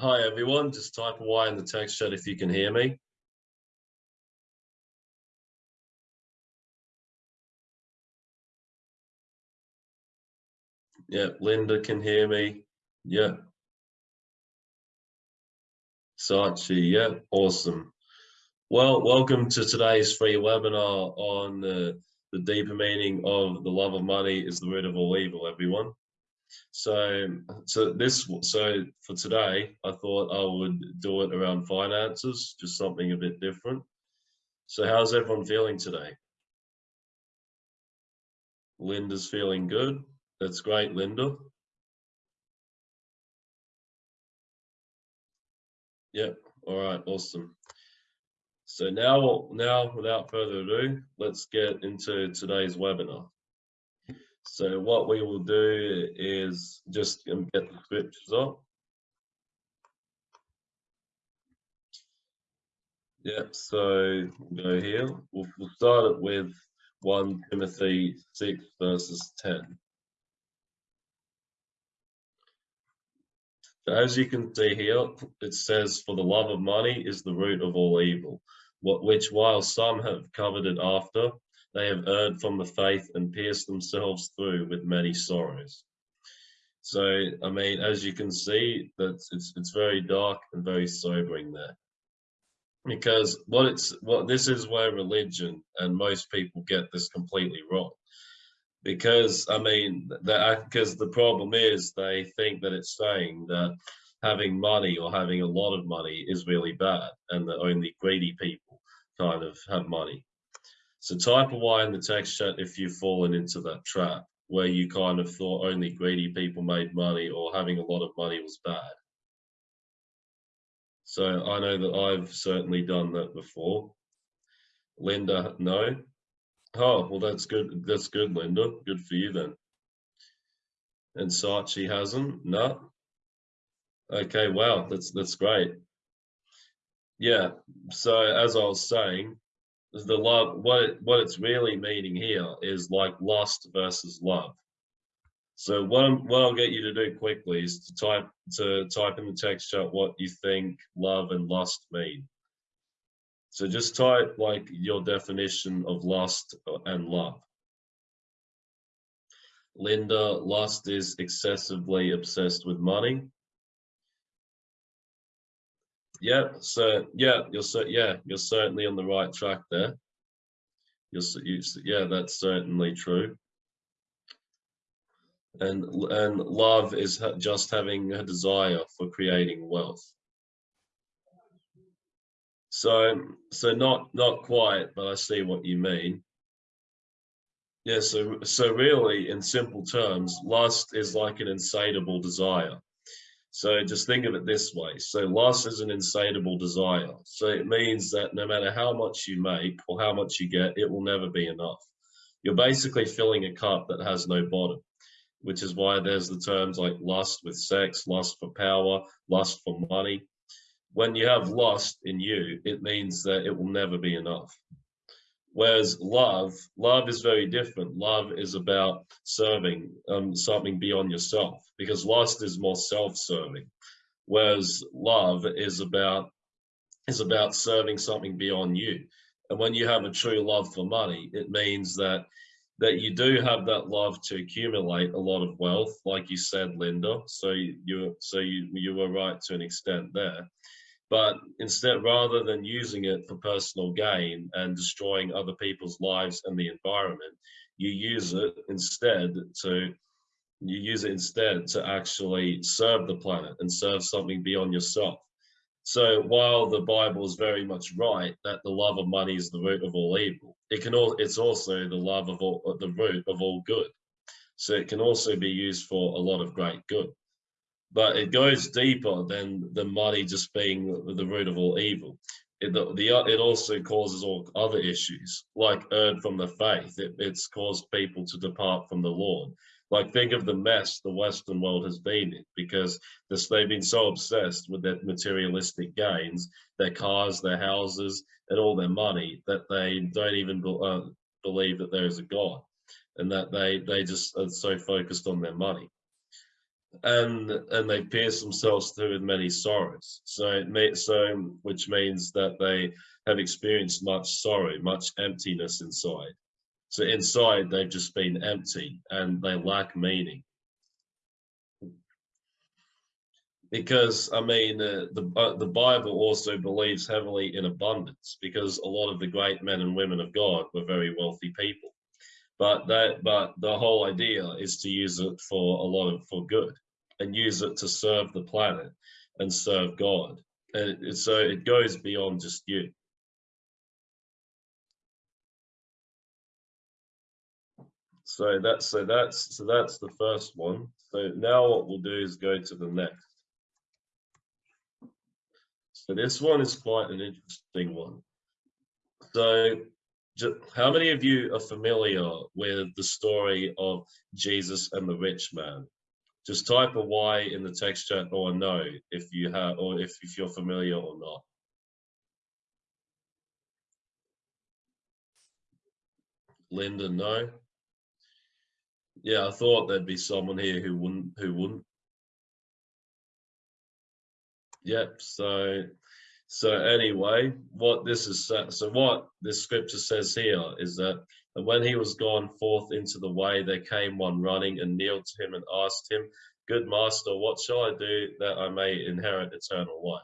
Hi everyone, just type Y in the text chat if you can hear me. Yeah, Linda can hear me. Yeah. Sachi, yeah, awesome. Well, welcome to today's free webinar on uh, the deeper meaning of the love of money is the root of all evil, everyone. So, so this, so for today, I thought I would do it around finances, just something a bit different. So how's everyone feeling today? Linda's feeling good. That's great, Linda. Yep. All right. Awesome. So now, now without further ado, let's get into today's webinar. So what we will do is just get the scriptures up. Yep, so we'll go here. We'll, we'll start it with 1 Timothy 6 verses 10. So as you can see here, it says, for the love of money is the root of all evil, what, which while some have coveted after, they have erred from the faith and pierced themselves through with many sorrows. So, I mean, as you can see, that it's it's very dark and very sobering there. Because what it's what this is where religion and most people get this completely wrong. Because I mean, that because uh, the problem is they think that it's saying that having money or having a lot of money is really bad, and that only greedy people kind of have money. So type a Y in the text chat if you've fallen into that trap where you kind of thought only greedy people made money or having a lot of money was bad. So I know that I've certainly done that before. Linda, no. Oh, well, that's good. That's good, Linda. Good for you then. And Sachi hasn't? No. Okay, wow, that's that's great. Yeah. So as I was saying, the love what it, what it's really meaning here is like lust versus love. So what I'm, what I'll get you to do quickly is to type to type in the text chat what you think love and lust mean. So just type like your definition of lust and love. Linda lust is excessively obsessed with money yeah, so yeah, you're so yeah, you're certainly on the right track there. You're, you, yeah, that's certainly true. And and love is just having a desire for creating wealth. So so not not quite, but I see what you mean. Yeah, so so really, in simple terms, lust is like an insatiable desire. So just think of it this way. So loss is an insatiable desire. So it means that no matter how much you make or how much you get, it will never be enough. You're basically filling a cup that has no bottom, which is why there's the terms like lust with sex, lust for power, lust for money. When you have lust in you, it means that it will never be enough. Whereas love, love is very different. Love is about serving um, something beyond yourself because lust is more self-serving. Whereas love is about is about serving something beyond you. And when you have a true love for money, it means that that you do have that love to accumulate a lot of wealth, like you said, Linda. So you so you you were right to an extent there but instead rather than using it for personal gain and destroying other people's lives and the environment you use it instead to you use it instead to actually serve the planet and serve something beyond yourself. So while the bible is very much right that the love of money is the root of all evil it can all it's also the love of all the root of all good. So it can also be used for a lot of great good but it goes deeper than the money just being the root of all evil. It, the, the, it also causes all other issues, like erred from the faith. It, it's caused people to depart from the Lord. Like think of the mess the Western world has been in, because this, they've been so obsessed with their materialistic gains, their cars, their houses, and all their money that they don't even be, uh, believe that there is a God, and that they they just are so focused on their money. And and they pierce themselves through with many sorrows. So it may, so which means that they have experienced much sorrow, much emptiness inside. So inside they've just been empty and they lack meaning. Because I mean, uh, the uh, the Bible also believes heavily in abundance because a lot of the great men and women of God were very wealthy people but that but the whole idea is to use it for a lot of for good and use it to serve the planet and serve god. And it, so it goes beyond just you. So that's so that's so that's the first one. So now what we'll do is go to the next. So this one is quite an interesting one. So how many of you are familiar with the story of Jesus and the rich man? Just type a Y in the text chat or no if you have or if, if you're familiar or not. Linda, no. Yeah, I thought there'd be someone here who wouldn't who wouldn't. Yep, so so anyway, what this is uh, so what this scripture says here is that and when he was gone forth into the way, there came one running and kneeled to him and asked him, Good master, what shall I do that I may inherit eternal life?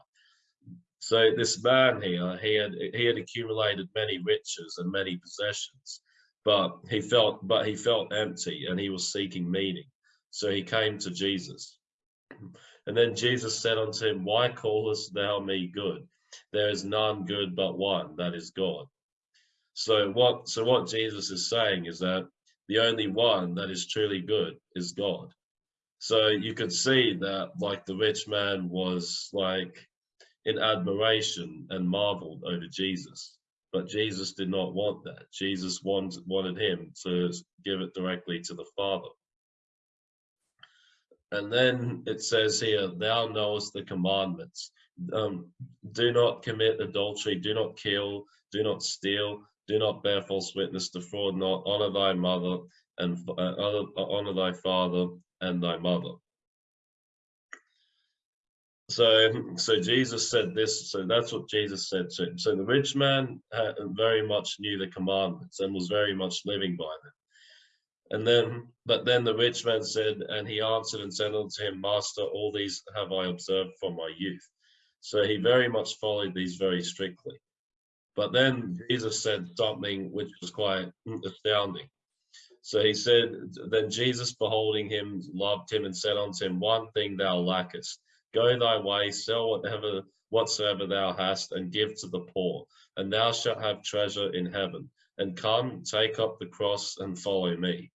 So this man here, he had he had accumulated many riches and many possessions, but he felt but he felt empty and he was seeking meaning. So he came to Jesus. And then Jesus said unto him, Why callest thou me good? There is none good but one, that is God. So what so what Jesus is saying is that the only one that is truly good is God. So you could see that like the rich man was like in admiration and marveled over Jesus. But Jesus did not want that. Jesus wanted, wanted him to give it directly to the Father. And then it says here, thou knowest the commandments um, do not commit adultery, do not kill, do not steal, do not bear false witness, defraud not, honor thy mother and uh, honor thy father and thy mother. So, so Jesus said this. So that's what Jesus said to him. So the rich man very much knew the commandments and was very much living by them. And then, but then the rich man said, and he answered and said unto him, Master, all these have I observed from my youth. So he mm. very much followed these very strictly. But then mm-hmm. Jesus said something which was quite astounding. So he said, Then Jesus, beholding him, loved him and said unto him, One thing thou lackest. Go thy way, sell whatever whatsoever thou hast, and give to the poor, and thou shalt have treasure in heaven. And come, take up the cross and follow me.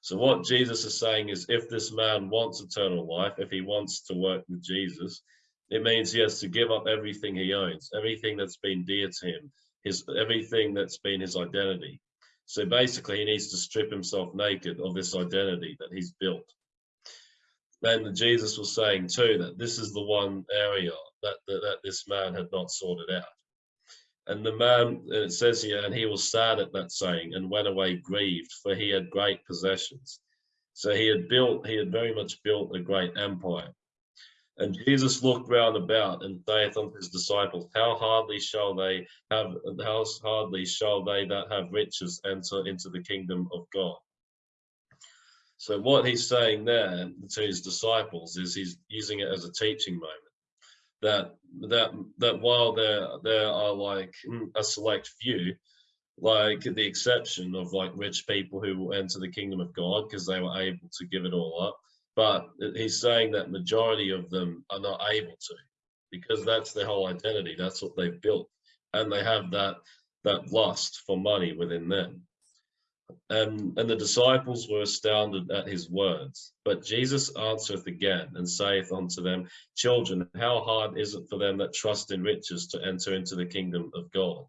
So what Jesus is saying is if this man wants eternal life, if he wants to work with Jesus, it means he has to give up everything he owns, everything that's been dear to him, his everything that's been his identity. So basically, he needs to strip himself naked of this identity that he's built. And Jesus was saying too that this is the one area that, that, that this man had not sorted out. And the man, it says here, and he was sad at that saying and went away grieved, for he had great possessions. So he had built, he had very much built a great empire. And Jesus looked round about and saith unto his disciples, How hardly shall they have, how hardly shall they that have riches enter into the kingdom of God? So what he's saying there to his disciples is he's using it as a teaching moment. That that that while there there are like hmm, a select few, like the exception of like rich people who will enter the kingdom of God because they were able to give it all up but he's saying that majority of them are not able to because that's their whole identity that's what they've built. And they have that that lust for money within them. And and the disciples were astounded at his words. But jesus answereth again and saith unto them children how hard is it for them that trust in riches to enter into the kingdom of god?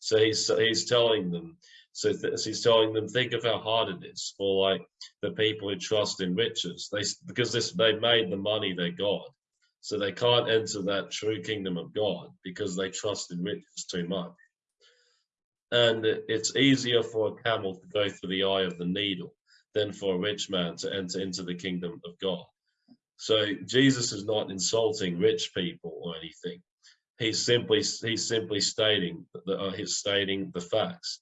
So he's he's telling them so, he's telling them, think of how hard it is for like the people who trust in riches. They because this they made the money their god, so they can't enter that true kingdom of God because they trust in riches too much. And it's easier for a camel to go through the eye of the needle than for a rich man to enter into the kingdom of God. So Jesus is not insulting rich people or anything. He's simply he's simply stating uh, he's stating the facts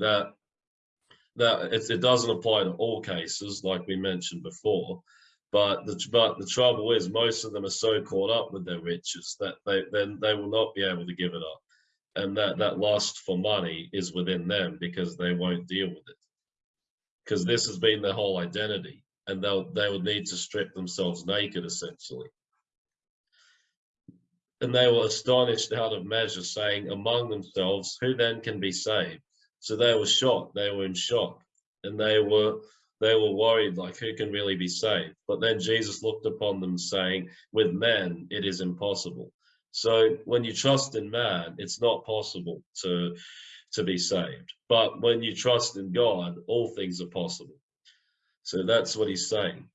that that it, it doesn't apply to all cases, like we mentioned before. But the but the trouble is, most of them are so caught up with their riches that they then they will not be able to give it up, and that that lust for money is within them because they won't deal with it. Because this has been their whole identity, and they'll they would need to strip themselves naked essentially. And they were astonished out of measure, saying among themselves, Who then can be saved? So they were shocked, they were in shock, and they were they were worried like who can really be saved? But then jesus looked upon them saying with men it is impossible. So when you trust in man it's not possible to to be saved. But when you trust in god all things are possible. So that's what he's saying.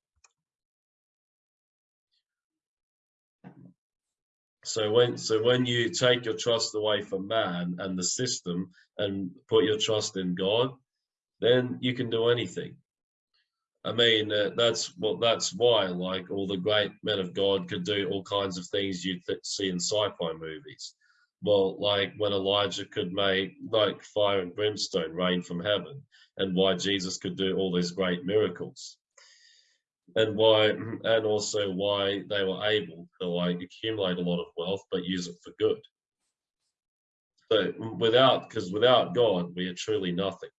So when so when you take your trust away from man and the system and put your trust in god then you can do anything I mean, uh, that's well, that's why like all the great men of God could do all kinds of things you'd see in sci-fi movies. Well, like when Elijah could make like fire and brimstone rain from heaven, and why Jesus could do all these great miracles, and why, and also why they were able to like accumulate a lot of wealth but use it for good. So without, because without God, we are truly nothing.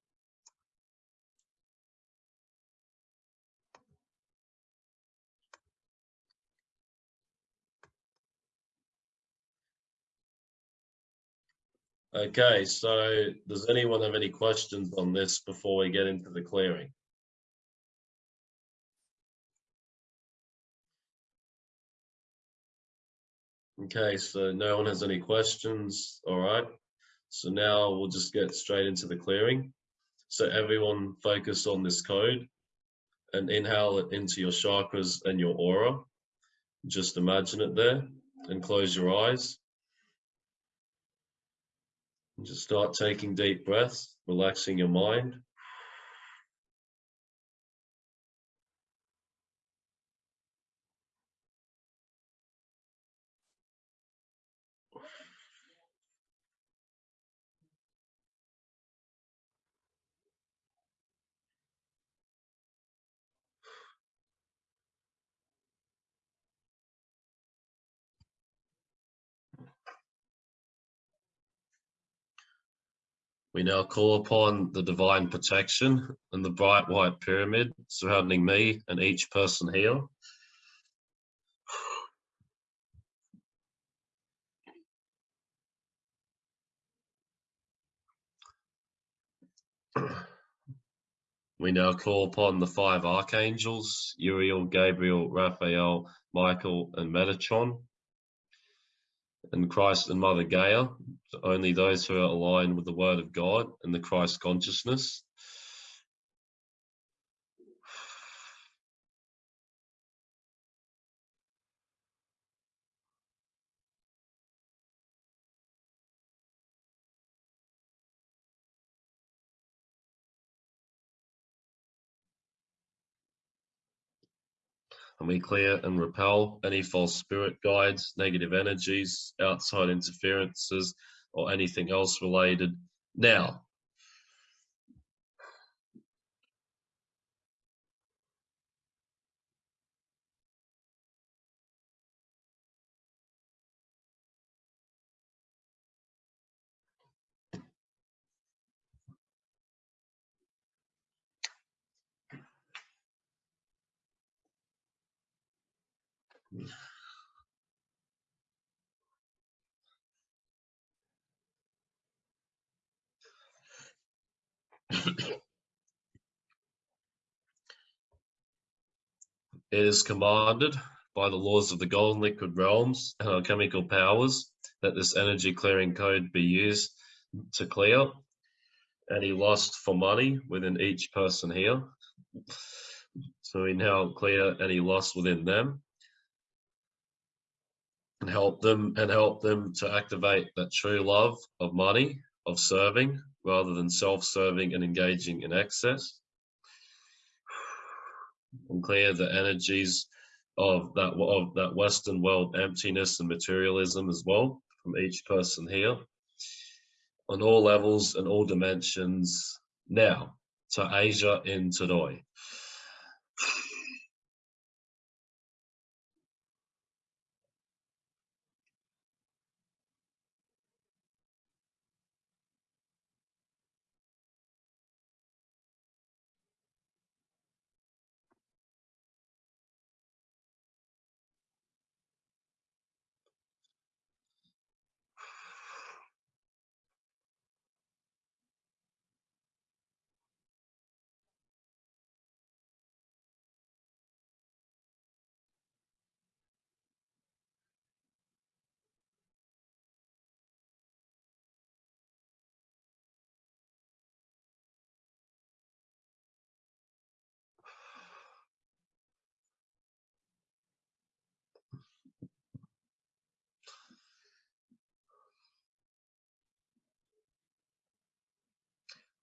Okay, so does anyone have any questions on this before we get into the clearing? Okay, so no one has any questions. All right. So now we'll just get straight into the clearing. So everyone focus on this code and inhale it into your chakras and your aura. Just imagine it there and close your eyes. And just start taking deep breaths, relaxing your mind. We now call upon the divine protection and the bright white pyramid surrounding me and each person here. We now call upon the five archangels, Uriel, Gabriel, Raphael, Michael, and Metatron and Christ and Mother Gaia, only those who are aligned with the Word of God and the Christ consciousness. And we clear and repel any false spirit guides, negative energies, outside interferences, or anything else related now. It is commanded by the laws of the golden liquid realms and alchemical powers that this energy clearing code be used to clear any lust for money within each person here. So we now clear any lust within them and help them and help them to activate that true love of money, of serving, rather than self-serving and engaging in excess. And clear the energies of that of that Western world emptiness and materialism as well from each person here on all levels and all dimensions. Now to Asia in today.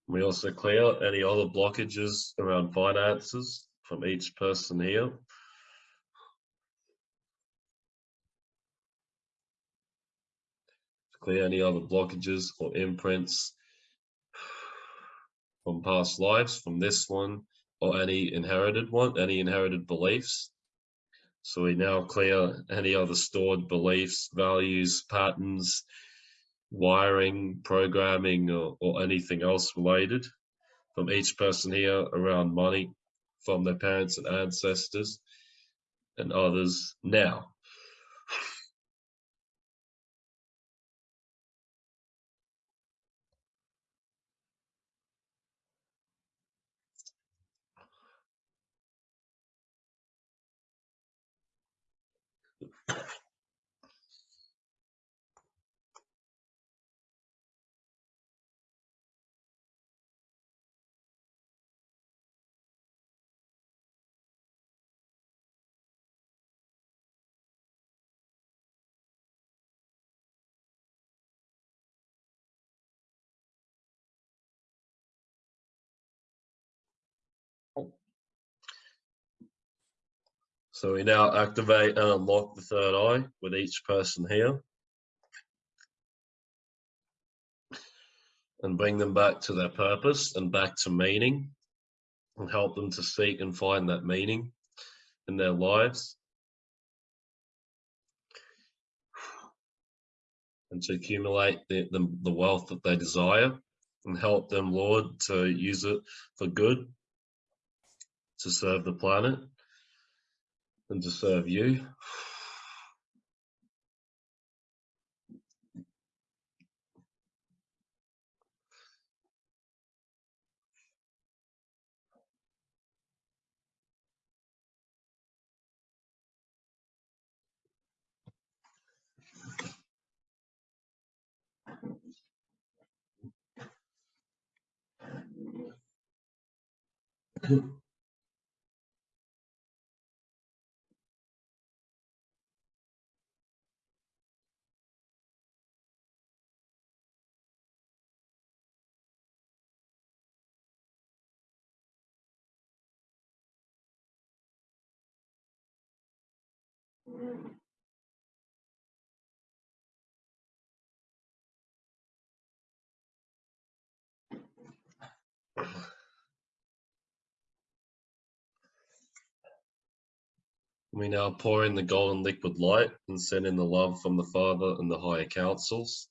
We also clear any other blockages around finances from each person here. Clear any other blockages or imprints from past lives, from this one, or any inherited one, any inherited beliefs. So we now clear any other stored beliefs, values, patterns, wiring, programming, or, or anything else related from each person here around money, from their parents and ancestors, and others now. So we now activate and unlock the third eye with each person here. And bring them back to their purpose and back to meaning and help them to seek and find that meaning in their lives. And to accumulate the, the, the wealth that they desire and help them, Lord, to use it for good, to serve the planet and to serve you. We now pour in the golden liquid light and send in the love from the Father and the higher councils.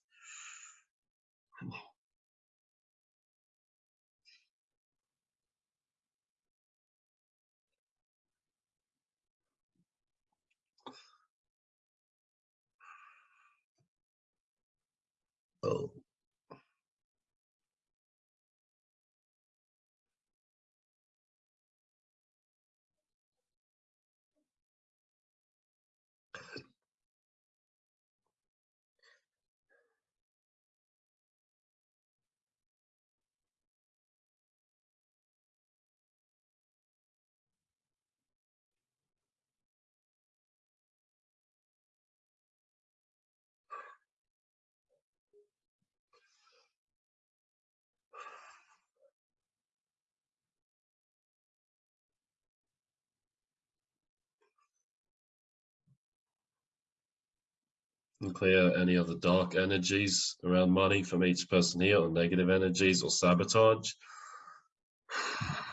And clear any other dark energies around money from each person here, or negative energies or sabotage.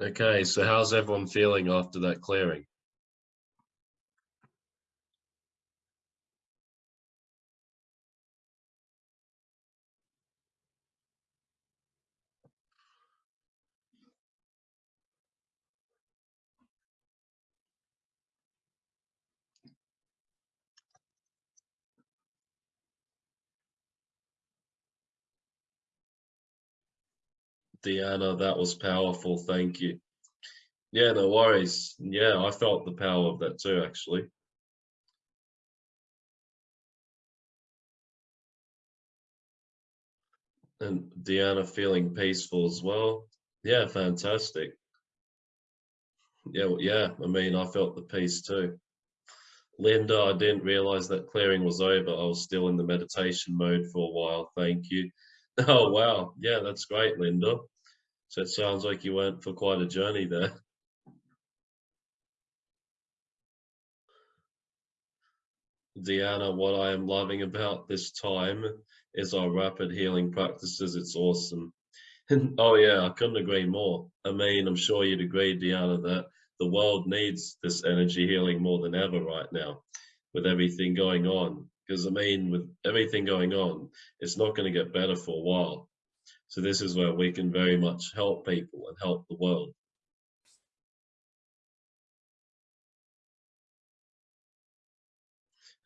Okay, so how's everyone feeling after that clearing? Deanna, that was powerful. Thank you. Yeah, no worries. Yeah, I felt the power of that too, actually. And Deanna feeling peaceful as well. Yeah, fantastic. Yeah, well, yeah, I mean, I felt the peace too. Linda, I didn't realize that clearing was over. I was still in the meditation mode for a while. Thank you. Oh, wow. Yeah, that's great, Linda. So it sounds like you went for quite a journey there. Deanna, what I am loving about this time is our rapid healing practices. It's awesome. oh yeah, I couldn't agree more. I mean, I'm sure you'd agree, Deanna, that the world needs this energy healing more than ever right now with everything going on. Because I mean, with everything going on, it's not going to get better for a while. So this is where we can very much help people and help the world.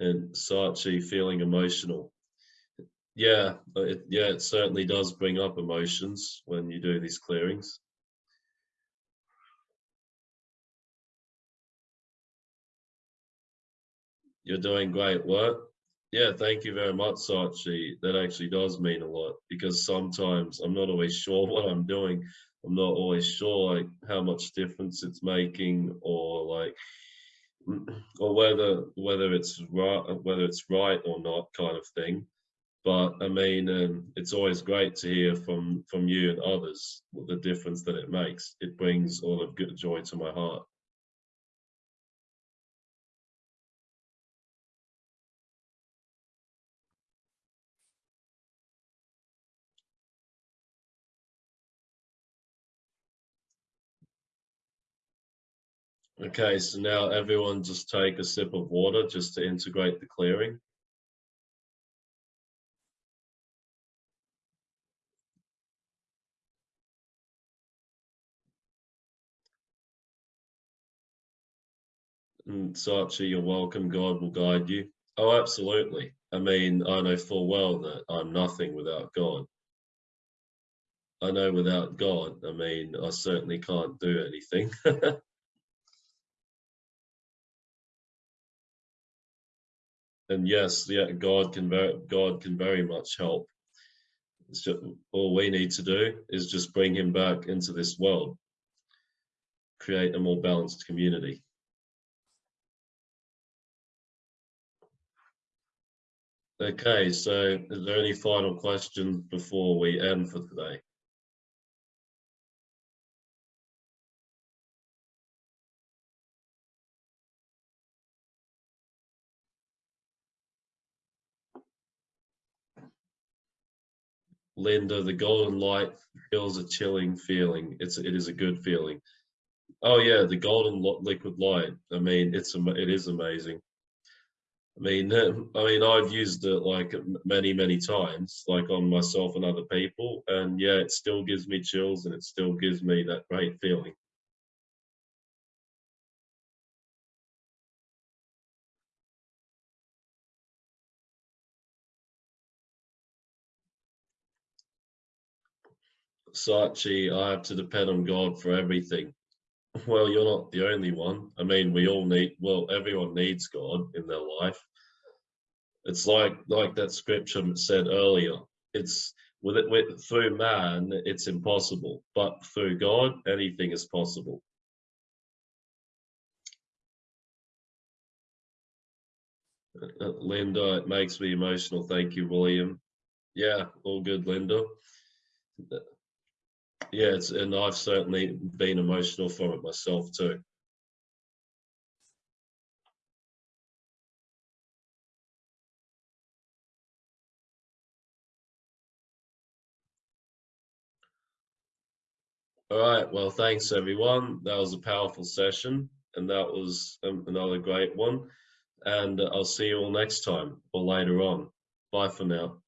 And Sachi feeling emotional. Yeah, it, yeah, it certainly does bring up emotions when you do these clearings. You're doing great work. Yeah, thank you very much, Sachi. That actually does mean a lot because sometimes I'm not always sure what I'm doing. I'm not always sure like how much difference it's making or like or whether whether it's right whether it's right or not kind of thing. But I mean, um, it's always great to hear from from you and others the difference that it makes. It brings all of good joy to my heart. Okay, so now everyone just take a sip of water just to integrate the clearing. Mm, and Sachi, you're welcome. God will guide you. Oh, absolutely. I mean, I know full well that I'm nothing without God. I know without God, I mean, I certainly can't do anything. and yes, yeah, God can very, God can very much help. It's just, all we need to do is just bring him back into this world, create a more balanced community. Okay, so is there any final questions before we end for today? Linda, the golden light feels a chilling feeling. It's it is a good feeling. Oh yeah, the golden liquid light. I mean, it's it is amazing. I mean, I mean, I've used it like many, many times, like on myself and other people, and yeah, it still gives me chills, and it still gives me that great feeling. Sachi, I have to depend on God for everything. Well, you're not the only one. I mean, we all need, well, everyone needs God in their life. It's like like that scripture said earlier. It's with it with through man, it's impossible, but through God, anything is possible. Uh, Linda, it makes me emotional. Thank you, William. Yeah, all good, Linda. Yeah, it's, and I've certainly been emotional from it myself too. All right, well, thanks everyone. That was a powerful session, and that was um, another great one. And I'll see you all next time or later on. Bye for now.